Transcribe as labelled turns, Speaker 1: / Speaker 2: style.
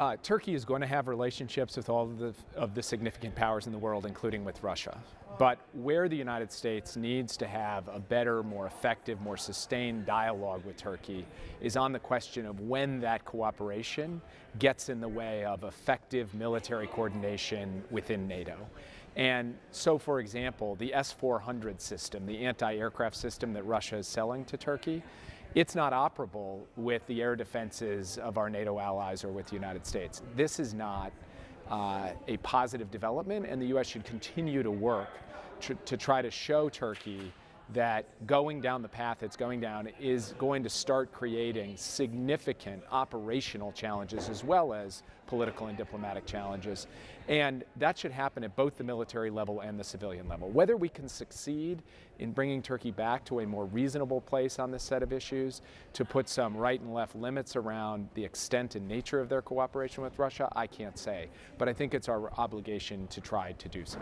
Speaker 1: Uh, Turkey is going to have relationships with all of the, of the significant powers in the world, including with Russia. But where the United States needs to have a better, more effective, more sustained dialogue with Turkey is on the question of when that cooperation gets in the way of effective military coordination within NATO. And so, for example, the S-400 system, the anti-aircraft system that Russia is selling to Turkey, it's not operable with the air defenses of our NATO allies or with the United States. This is not uh, a positive development, and the U.S. should continue to work tr to try to show Turkey that going down the path it's going down is going to start creating significant operational challenges as well as political and diplomatic challenges. And that should happen at both the military level and the civilian level. Whether we can succeed in bringing Turkey back to a more reasonable place on this set of issues, to put some right and left limits around the extent and nature of their cooperation with Russia, I can't say. But I think it's our obligation to try to do so.